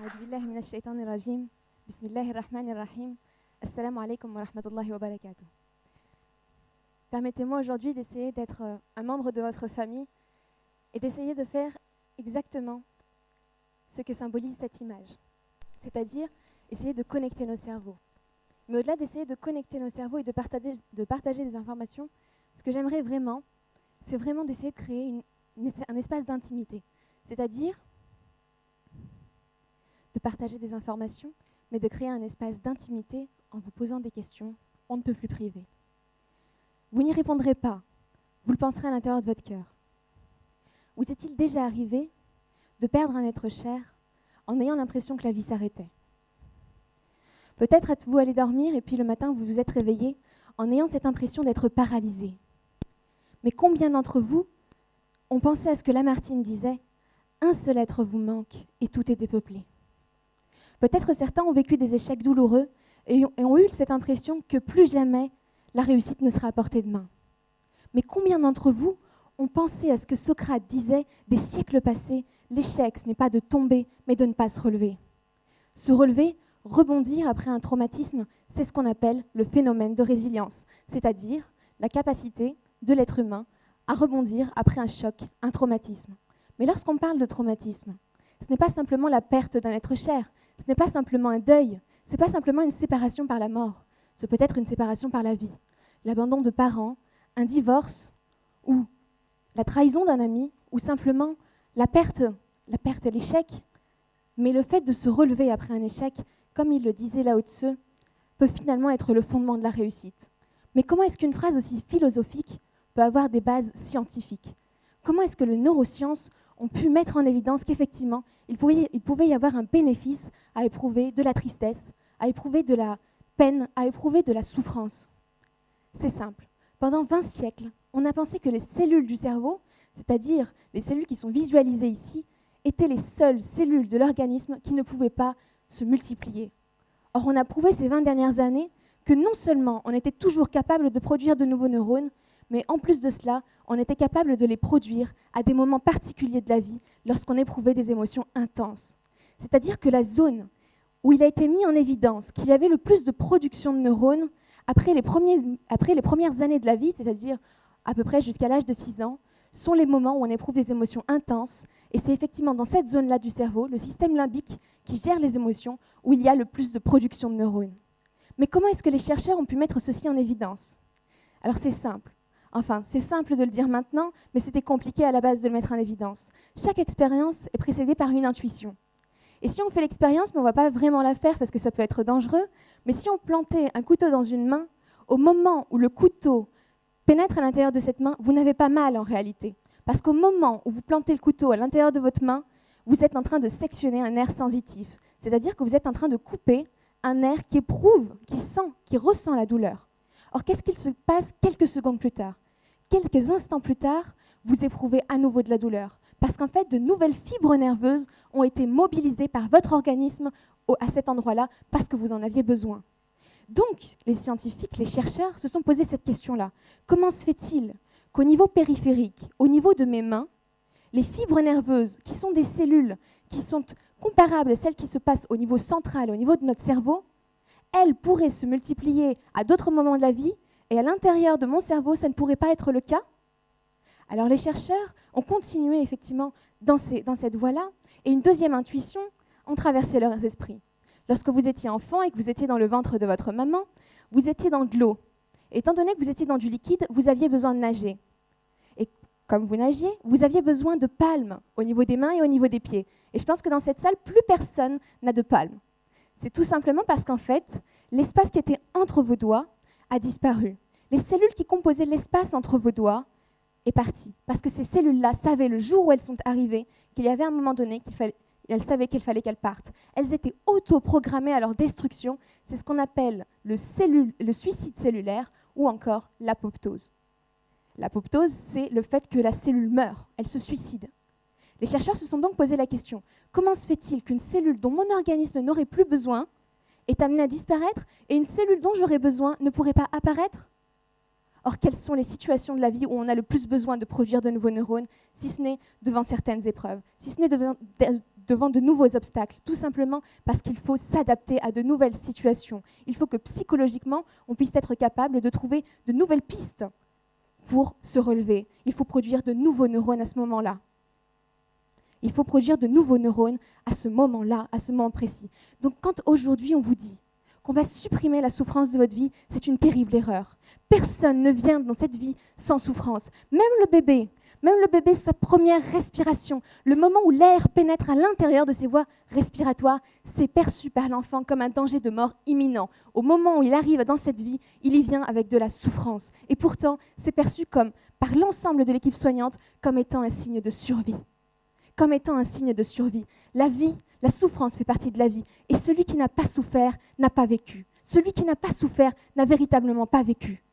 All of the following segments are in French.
أعوذ بالله من الشيطان الرجيم بسم الله الرحمن الرحيم السلام عليكم ورحمة الله وبركاته Permettez-moi aujourd'hui d'essayer d'être euh, un membre de votre famille et d'essayer de faire exactement ce que symbolise cette image, c'est-à-dire essayer de connecter nos cerveaux. Mais au-delà d'essayer de connecter nos cerveaux et de partager, de partager des informations, ce que j'aimerais vraiment, c'est vraiment d'essayer de créer une- une- un espace d'intimité, c'est-à-dire de partager des informations, mais de créer un espace d'intimité en vous posant des questions on ne peut plus privées. Vous n'y répondrez pas, vous le penserez à l'intérieur de votre cœur. Vous est-il déjà arrivé de perdre un être cher en ayant l'impression que la vie s'arrêtait? Peut-être êtes-vous allé dormir et puis le matin vous vous êtes réveillé en ayant cette impression d'être paralysé. Mais combien d'entre vous ont pensé à ce que Lamartine disait Un seul être vous manque et tout est dépeuplé. Peut-être certains ont vécu des échecs douloureux et ont, eu cette impression que plus jamais la réussite ne sera à portée de main. Mais combien d'entre vous ont pensé à ce que Socrate disait des siècles passés L'échec, ce n'est pas de tomber, mais de ne pas se relever. Se relever, rebondir après un traumatisme, c'est ce qu'on appelle le phénomène de résilience, c'est-à-dire la capacité de l'être humain à rebondir après un choc, un traumatisme. Mais lorsqu'on parle de traumatisme, ce n'est pas simplement la perte d'un être cher, ce n'est pas simplement un deuil, ce n'est pas simplement une séparation par la mort, ce peut être une séparation par la vie, l'abandon de parents, un divorce ou la trahison d'un ami ou simplement la perte, la perte et l'échec. Mais le fait de se relever après un échec, comme il le disait Lao Tse, peut finalement être le fondement de la réussite. Mais comment est-ce qu'une phrase aussi philosophique peut avoir des bases scientifiques? Comment est-ce que les neurosciences ont pu mettre en évidence qu'effectivement, il il pouvait y avoir un bénéfice à éprouver de la tristesse, à éprouver de la peine, à éprouver de la souffrance C'est simple. Pendant 20 siècles, on a pensé que les cellules du cerveau, c'est-à-dire les cellules qui sont visualisées ici, étaient les seules cellules de l'organisme qui ne pouvaient pas se multiplier. Or, on a prouvé ces 20 dernières années que non seulement on était toujours capable de produire de nouveaux neurones, mais en plus de cela, on était capable de les produire à des moments particuliers de la vie lorsqu'on éprouvait des émotions intenses. C'est-à-dire que la zone où il a été mis en évidence qu'il y avait le plus de production de neurones après les, premiers- après les premières années de la vie, c'est-à-dire à peu près jusqu'à l'âge de 6 ans, sont les moments où on éprouve des émotions intenses. Et c'est effectivement dans cette zone-là du cerveau, le système limbique, qui gère les émotions, où il y a le plus de production de neurones. Mais comment est-ce que les chercheurs ont pu mettre ceci en évidence? Alors c'est simple. Enfin, c'est simple de le dire maintenant, mais c'était compliqué à la base de le mettre en évidence. Chaque expérience est précédée par une intuition. Et si on fait l'expérience, mais on ne va pas vraiment la faire parce que ça peut être dangereux, mais si on plantait un couteau dans une main, au moment où le couteau pénètre à l'intérieur de cette main, vous n'avez pas mal en réalité. Parce qu'au moment où vous plantez le couteau à l'intérieur de votre main, vous êtes en train de sectionner un nerf sensitif. C'est-à-dire que vous êtes en train de couper un nerf qui éprouve, qui sent, qui ressent la douleur. Or, qu'est-ce qu'il se passe quelques secondes plus tard? Quelques instants plus tard, vous éprouvez à nouveau de la douleur. Parce qu'en fait, de nouvelles fibres nerveuses ont été mobilisées par votre organisme à cet endroit-là parce que vous en aviez besoin. Donc, les scientifiques, les chercheurs se sont posé cette question-là. Comment se fait-il qu'au niveau périphérique, au niveau de mes mains, les fibres nerveuses, qui sont des cellules qui sont comparables à celles qui se passent au niveau central, au niveau de notre cerveau, elles pourraient se multiplier à d'autres moments de la vie, et à l'intérieur de mon cerveau, ça ne pourrait pas être le cas Alors les chercheurs ont continué effectivement dans cette voie-là, et une deuxième intuition ont traversé leurs esprits. Lorsque vous étiez enfant et que vous étiez dans le ventre de votre maman, vous étiez dans de l'eau. Étant donné que vous étiez dans du liquide, vous aviez besoin de nager. Et comme vous nagiez, vous aviez besoin de palmes au niveau des mains et au niveau des pieds. Et je pense que dans cette salle, plus personne n'a de palmes. C'est tout simplement parce qu'en fait, l'espace qui était entre vos doigts a disparu. Les cellules qui composaient l'espace entre vos doigts est parti. Parce que ces cellules-là savaient le jour où elles sont arrivées qu'il y avait un moment donné qu'il fallait, elles savaient qu'il fallait qu'elles partent. Elles étaient auto-programmées à leur destruction. C'est ce qu'on appelle le suicide cellulaire ou encore l'apoptose. L'apoptose, c'est le fait que la cellule meurt, elle se suicide. Les chercheurs se sont donc posé la question, comment se fait-il qu'une cellule dont mon organisme n'aurait plus besoin est amenée à disparaître et une cellule dont j'aurais besoin ne pourrait pas apparaître? Or, quelles sont les situations de la vie où on a le plus besoin de produire de nouveaux neurones, si ce n'est devant certaines épreuves, si ce n'est devant, de- nouveaux obstacles, tout simplement parce qu'il faut s'adapter à de nouvelles situations. Il faut que psychologiquement, on puisse être capable de trouver de nouvelles pistes pour se relever. Il faut produire de nouveaux neurones à ce moment-là. Il faut produire de nouveaux neurones à ce moment-là, à ce moment précis. Donc quand aujourd'hui on vous dit qu'on va supprimer la souffrance de votre vie, c'est une terrible erreur. Personne ne vient dans cette vie sans souffrance. Même le bébé, même le bébé, sa première respiration, le moment où l'air pénètre à l'intérieur de ses voies respiratoires, c'est perçu par l'enfant comme un danger de mort imminent. Au moment où il arrive dans cette vie, il y vient avec de la souffrance. Et pourtant, c'est perçu comme, par l'ensemble de l'équipe soignante comme étant un signe de survie. Comme étant un signe de survie. La vie, la souffrance fait partie de la vie. Et celui qui n'a pas souffert n'a pas vécu. Celui qui n'a pas souffert n'a véritablement pas vécu.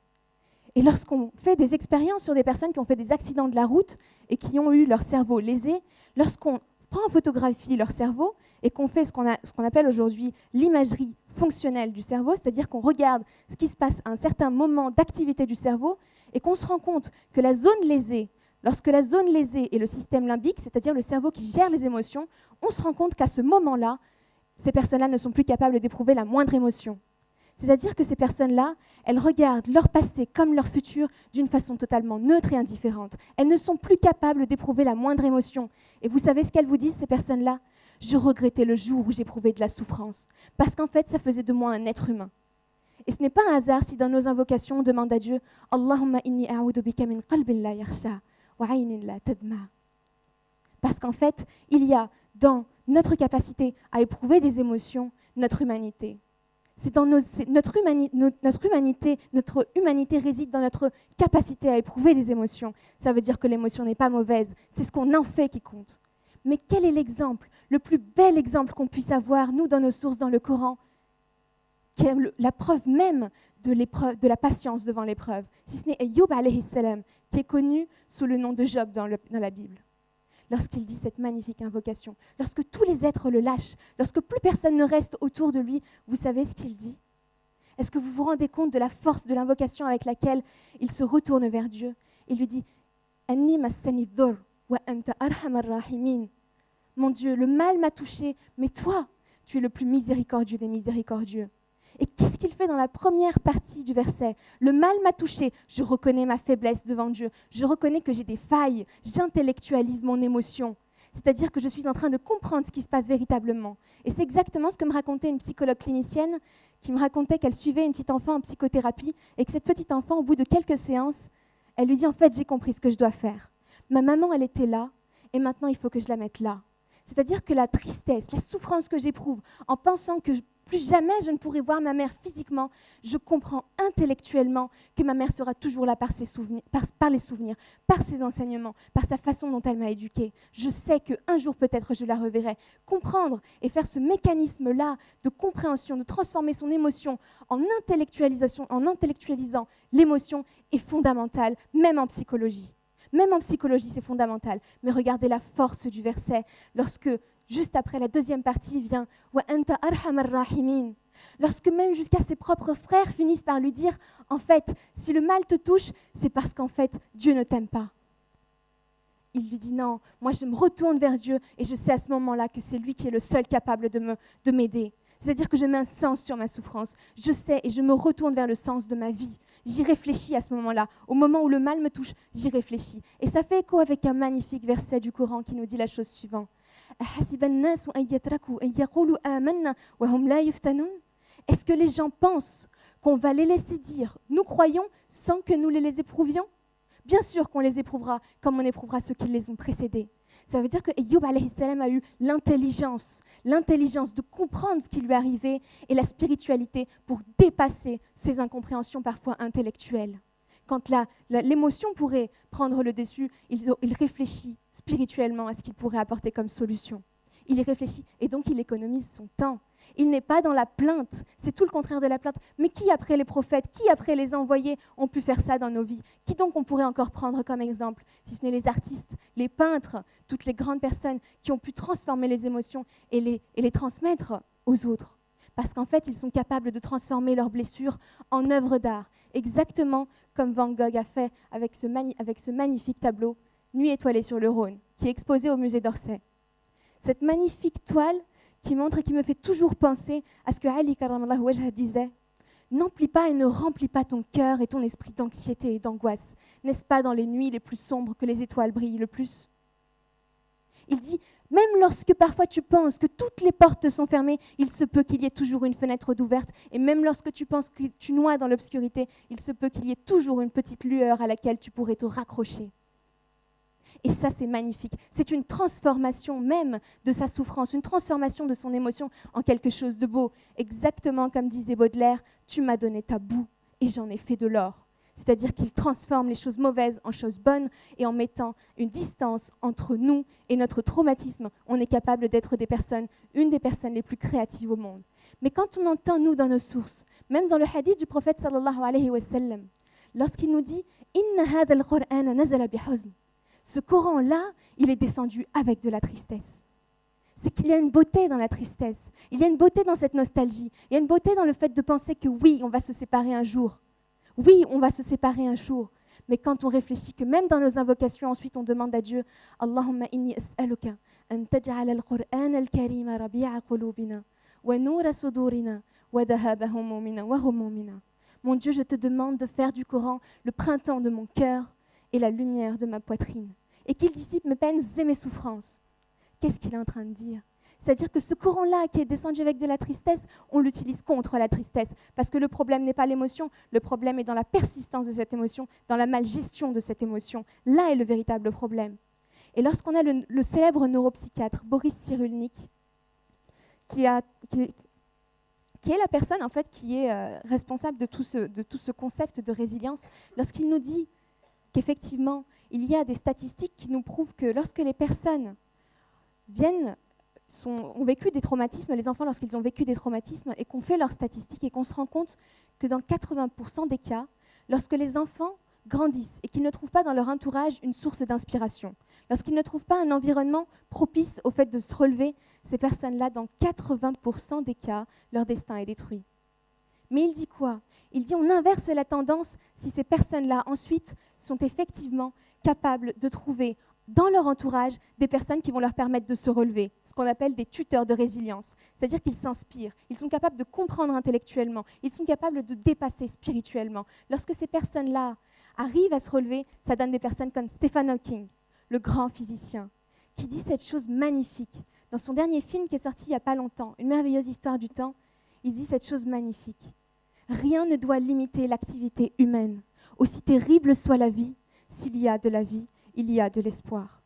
Et lorsqu'on fait des expériences sur des personnes qui ont fait des accidents de la route et qui ont eu leur cerveau lésé, lorsqu'on prend en photographie leur cerveau et qu'on fait ce qu'on appelle aujourd'hui l'imagerie fonctionnelle du cerveau, c'est-à-dire qu'on regarde ce qui se passe à un certain moment d'activité du cerveau et qu'on se rend compte que la zone lésée, lorsque la zone lésée est le système limbique, c'est-à-dire le cerveau qui gère les émotions, on se rend compte qu'à ce moment-là, ces personnes-là ne sont plus capables d'éprouver la moindre émotion. C'est-à-dire que ces personnes-là, elles regardent leur passé comme leur futur d'une façon totalement neutre et indifférente. Elles ne sont plus capables d'éprouver la moindre émotion. Et vous savez ce qu'elles vous disent, ces personnes-là? Je regrettais le jour où j'éprouvais de la souffrance, parce qu'en fait, ça faisait de moi un être humain. Et ce n'est pas un hasard si dans nos invocations, on demande à Dieu Allahumma inni min qalbin la. Parce qu'en fait, il y a dans notre capacité à éprouver des émotions notre humanité. C'est dans notre, humanité, notre humanité réside dans notre capacité à éprouver des émotions. Ça veut dire que l'émotion n'est pas mauvaise, c'est ce qu'on en fait qui compte. Mais quel est l'exemple, le plus bel exemple qu'on puisse avoir, nous, dans nos sources, dans le Coran, qui est la preuve même de, la patience devant l'épreuve, si ce n'est Ayyub qui est connu sous le nom de Job dans la Bible. Lorsqu'il dit cette magnifique invocation, lorsque tous les êtres le lâchent, lorsque plus personne ne reste autour de lui, vous savez ce qu'il dit? Est-ce que vous vous rendez compte de la force de l'invocation avec laquelle il se retourne vers Dieu? Il lui dit Mon Dieu, le mal m'a touché, mais toi, tu es le plus miséricordieux des miséricordieux. Et qu'est-ce qu'il fait dans la première partie du verset? Le mal m'a touché, je reconnais ma faiblesse devant Dieu, je reconnais que j'ai des failles, j'intellectualise mon émotion. C'est-à-dire que je suis en train de comprendre ce qui se passe véritablement. Et c'est exactement ce que me racontait une psychologue clinicienne qui me racontait qu'elle suivait une petite enfant en psychothérapie et que cette petite enfant, au bout de quelques séances, elle lui dit en fait j'ai compris ce que je dois faire. Ma maman, elle était là et maintenant il faut que je la mette là. C'est-à-dire que la tristesse, la souffrance que j'éprouve en pensant que plus jamais je ne pourrai voir ma mère physiquement. Je comprends intellectuellement que ma mère sera toujours là par, ses souvenirs, par, les souvenirs, par ses enseignements, par sa façon dont elle m'a éduquée. Je sais qu'un jour peut-être je la reverrai. Comprendre et faire ce mécanisme-là de compréhension, de transformer son émotion en intellectualisation, en intellectualisant l'émotion est fondamental, même en psychologie. Même en psychologie, c'est fondamental. Mais regardez la force du verset lorsque juste après la deuxième partie vient Wa anta rahimin. Lorsque même jusqu'à ses propres frères finissent par lui dire En fait, si le mal te touche, c'est parce qu'en fait, Dieu ne t'aime pas. Il lui dit Non, moi je me retourne vers Dieu et je sais à ce moment-là que c'est lui qui est le seul capable de m'aider. C'est-à-dire que je mets un sens sur ma souffrance. Je sais et je me retourne vers le sens de ma vie. J'y réfléchis à ce moment-là. Au moment où le mal me touche, j'y réfléchis. Et ça fait écho avec un magnifique verset du Coran qui nous dit la chose suivante. Est-ce que les gens pensent qu'on va les laisser dire nous croyons sans que nous les éprouvions? Bien sûr qu'on les éprouvera comme on éprouvera ceux qui les ont précédés. Ça veut dire que Ayyub a eu l'intelligence, l'intelligence de comprendre ce qui lui arrivait et la spiritualité pour dépasser ses incompréhensions parfois intellectuelles. Quand l'émotion pourrait prendre le dessus, il, il réfléchit spirituellement à ce qu'il pourrait apporter comme solution. Il y réfléchit et donc il économise son temps. Il n'est pas dans la plainte, c'est tout le contraire de la plainte. Mais qui après les prophètes, qui après les envoyés ont pu faire ça dans nos vies? Qui donc on pourrait encore prendre comme exemple Si ce n'est les artistes, les peintres, toutes les grandes personnes qui ont pu transformer les émotions et les, et les transmettre aux autres? Parce qu'en fait, ils sont capables de transformer leurs blessures en œuvres d'art, exactement comme Van Gogh a fait avec ce, avec ce magnifique tableau Nuit étoilée sur le Rhône, qui est exposé au musée d'Orsay. Cette magnifique toile qui montre et qui me fait toujours penser à ce que Ali disait N'emplis pas et ne remplis pas ton cœur et ton esprit d'anxiété et d'angoisse. N'est-ce pas dans les nuits les plus sombres que les étoiles brillent le plus? Il dit même lorsque parfois tu penses que toutes les portes sont fermées, il se peut qu'il y ait toujours une fenêtre d'ouverte. Et même lorsque tu penses que tu noies dans l'obscurité, il se peut qu'il y ait toujours une petite lueur à laquelle tu pourrais te raccrocher. Et ça, c'est magnifique. C'est une transformation même de sa souffrance, une transformation de son émotion en quelque chose de beau. Exactement comme disait Baudelaire, tu m'as donné ta boue et j'en ai fait de l'or c'est-à-dire qu'il transforme les choses mauvaises en choses bonnes et en mettant une distance entre nous et notre traumatisme, on est capable d'être des personnes, une des personnes les plus créatives au monde. Mais quand on entend, nous, dans nos sources, même dans le hadith du prophète sallallahu alayhi wa sallam, lorsqu'il nous dit Inna Ce Coran-là, il est descendu avec de la tristesse. C'est qu'il y a une beauté dans la tristesse. Il y a une beauté dans cette nostalgie. Il y a une beauté dans le fait de penser que oui, on va se séparer un jour. Oui, on va se séparer un jour, mais quand on réfléchit que même dans nos invocations, ensuite on demande à Dieu Allahumma inni as'aluka an taj'al al-Qur'an al-Karim rabi'a qulubina wa nura sudurina wa dhahaba humumina wa humumina. Mon Dieu, je te demande de faire du Coran le printemps de mon cœur et la lumière de ma poitrine, et qu'il dissipe mes peines et mes souffrances. Qu'est-ce qu'il est en train de dire? C'est-à-dire que ce courant-là qui est descendu avec de la tristesse, on l'utilise contre la tristesse. Parce que le problème n'est pas l'émotion, le problème est dans la persistance de cette émotion, dans la malgestion de cette émotion. Là est le véritable problème. Et lorsqu'on a le, célèbre neuropsychiatre Boris Cyrulnik, qui, est la personne en fait qui est euh, responsable de tout, ce, de tout ce concept de résilience, lorsqu'il nous dit qu'effectivement, il y a des statistiques qui nous prouvent que lorsque les personnes viennent ont vécu des traumatismes, les enfants lorsqu'ils ont vécu des traumatismes, et qu'on fait leurs statistiques et qu'on se rend compte que dans 80% des cas, lorsque les enfants grandissent et qu'ils ne trouvent pas dans leur entourage une source d'inspiration, lorsqu'ils ne trouvent pas un environnement propice au fait de se relever, ces personnes-là, dans 80% des cas, leur destin est détruit. Mais il dit quoi? Il dit on inverse la tendance si ces personnes-là ensuite sont effectivement capables de trouver dans leur entourage des personnes qui vont leur permettre de se relever, ce qu'on appelle des tuteurs de résilience. C'est-à-dire qu'ils s'inspirent, ils sont capables de comprendre intellectuellement, ils sont capables de dépasser spirituellement. Lorsque ces personnes-là arrivent à se relever, ça donne des personnes comme Stephen Hawking, le grand physicien, qui dit cette chose magnifique. Dans son dernier film qui est sorti il n'y a pas longtemps, Une merveilleuse histoire du temps, il dit cette chose magnifique. Rien ne doit limiter l'activité humaine. Aussi terrible soit la vie, s'il y a de la vie, il y a de l'espoir.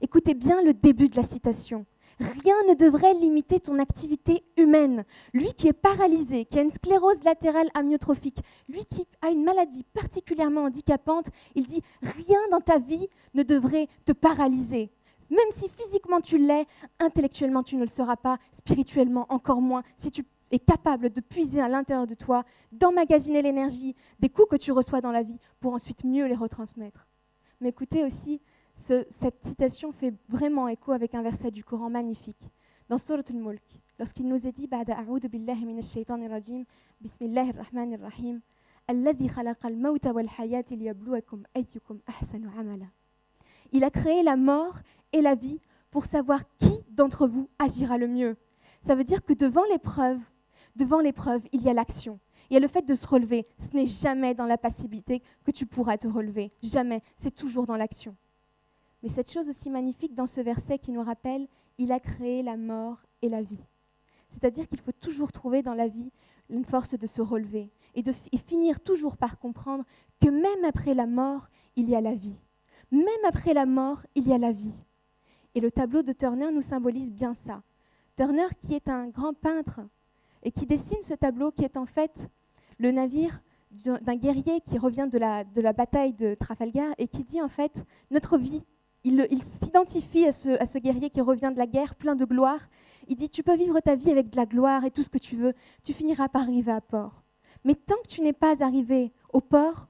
Écoutez bien le début de la citation. Rien ne devrait limiter ton activité humaine. Lui qui est paralysé, qui a une sclérose latérale amyotrophique, lui qui a une maladie particulièrement handicapante, il dit rien dans ta vie ne devrait te paralyser. Même si physiquement tu l'es, intellectuellement tu ne le seras pas, spirituellement encore moins, si tu est capable de puiser à l'intérieur de toi, d'emmagasiner l'énergie des coups que tu reçois dans la vie pour ensuite mieux les retransmettre. Mais écoutez aussi, cette citation fait vraiment écho avec un verset du Coran magnifique. Dans Surat al-Mulk, lorsqu'il nous est dit Ba'da billahi minash bismillahir rahmanir rahim, alladhi mawta wal hayati liyabluwakum ahsanu amala. Il a créé la mort et la vie pour savoir qui d'entre vous agira le mieux. Ça veut dire que devant l'épreuve, devant l'épreuve, il y a l'action. Il y a le fait de se relever. Ce n'est jamais dans la passivité que tu pourras te relever. Jamais. C'est toujours dans l'action. Mais cette chose aussi magnifique dans ce verset qui nous rappelle, il a créé la mort et la vie. C'est-à-dire qu'il faut toujours trouver dans la vie une force de se relever et, de, finir toujours par comprendre que même après la mort, il y a la vie. Même après la mort, il y a la vie. Et le tableau de Turner nous symbolise bien ça. Turner, qui est un grand peintre et qui dessine ce tableau qui est en fait le navire d'un guerrier qui revient de la, bataille de Trafalgar et qui dit en fait notre vie. Il, s'identifie à ce guerrier qui revient de la guerre plein de gloire. Il dit tu peux vivre ta vie avec de la gloire et tout ce que tu veux, tu finiras par arriver à port. Mais tant que tu n'es pas arrivé au port,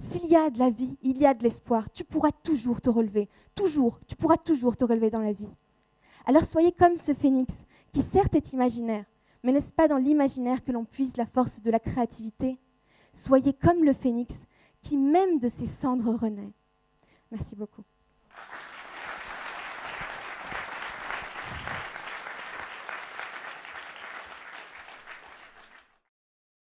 s'il y a de la vie, il y a de l'espoir. Tu pourras toujours te relever, toujours, tu pourras toujours te relever dans la vie. Alors soyez comme ce phénix qui certes est imaginaire, mais n'est-ce pas dans l'imaginaire que l'on puise la force de la créativité? Soyez comme le phénix qui même de ses cendres renaît. Merci beaucoup.